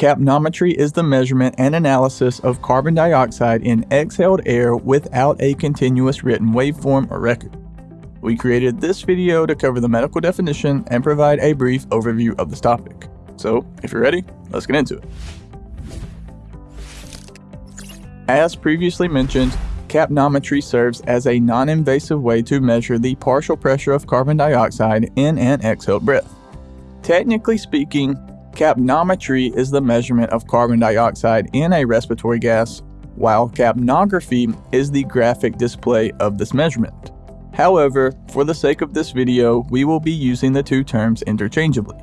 Capnometry is the measurement and analysis of carbon dioxide in exhaled air without a continuous written waveform or record. We created this video to cover the medical definition and provide a brief overview of this topic. So, if you're ready, let's get into it. As previously mentioned, capnometry serves as a non-invasive way to measure the partial pressure of carbon dioxide in an exhaled breath. Technically speaking, capnometry is the measurement of carbon dioxide in a respiratory gas, while capnography is the graphic display of this measurement. However, for the sake of this video, we will be using the two terms interchangeably.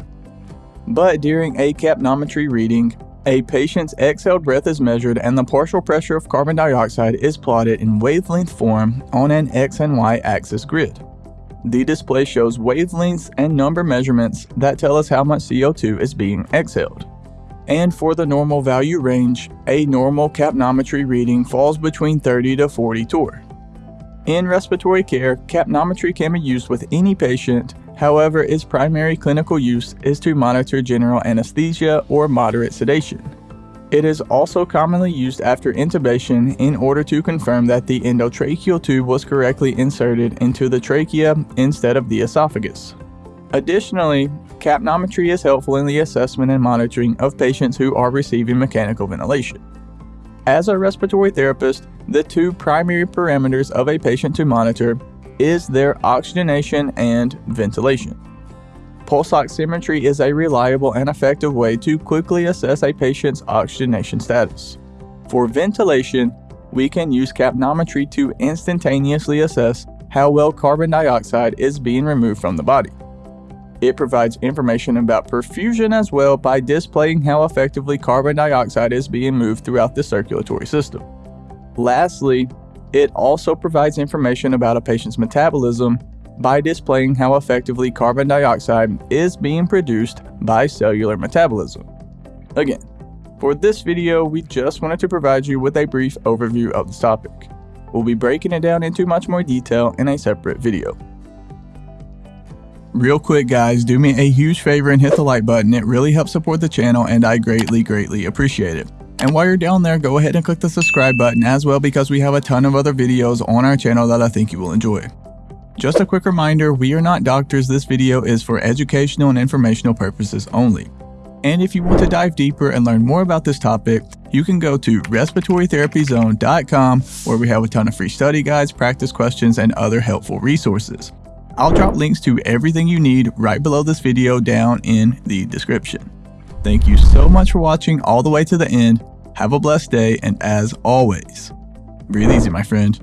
But during a capnometry reading, a patient's exhaled breath is measured and the partial pressure of carbon dioxide is plotted in wavelength form on an X and Y axis grid. The display shows wavelengths and number measurements that tell us how much CO2 is being exhaled. And for the normal value range, a normal capnometry reading falls between 30 to 40 torr. In respiratory care, capnometry can be used with any patient However, its primary clinical use is to monitor general anesthesia or moderate sedation. It is also commonly used after intubation in order to confirm that the endotracheal tube was correctly inserted into the trachea instead of the esophagus. Additionally, capnometry is helpful in the assessment and monitoring of patients who are receiving mechanical ventilation. As a respiratory therapist, the two primary parameters of a patient to monitor is their oxygenation and ventilation. Pulse oximetry is a reliable and effective way to quickly assess a patient's oxygenation status. For ventilation, we can use capnometry to instantaneously assess how well carbon dioxide is being removed from the body. It provides information about perfusion as well by displaying how effectively carbon dioxide is being moved throughout the circulatory system. Lastly, it also provides information about a patient's metabolism by displaying how effectively carbon dioxide is being produced by cellular metabolism. Again, for this video, we just wanted to provide you with a brief overview of this topic. We'll be breaking it down into much more detail in a separate video. Real quick guys, do me a huge favor and hit the like button. It really helps support the channel and I greatly, greatly appreciate it. And while you're down there, go ahead and click the subscribe button as well because we have a ton of other videos on our channel that I think you will enjoy. Just a quick reminder, we are not doctors, this video is for educational and informational purposes only. And if you want to dive deeper and learn more about this topic, you can go to respiratorytherapyzone.com where we have a ton of free study guides, practice questions, and other helpful resources. I'll drop links to everything you need right below this video down in the description. Thank you so much for watching all the way to the end. Have a blessed day, and as always, breathe easy, my friend.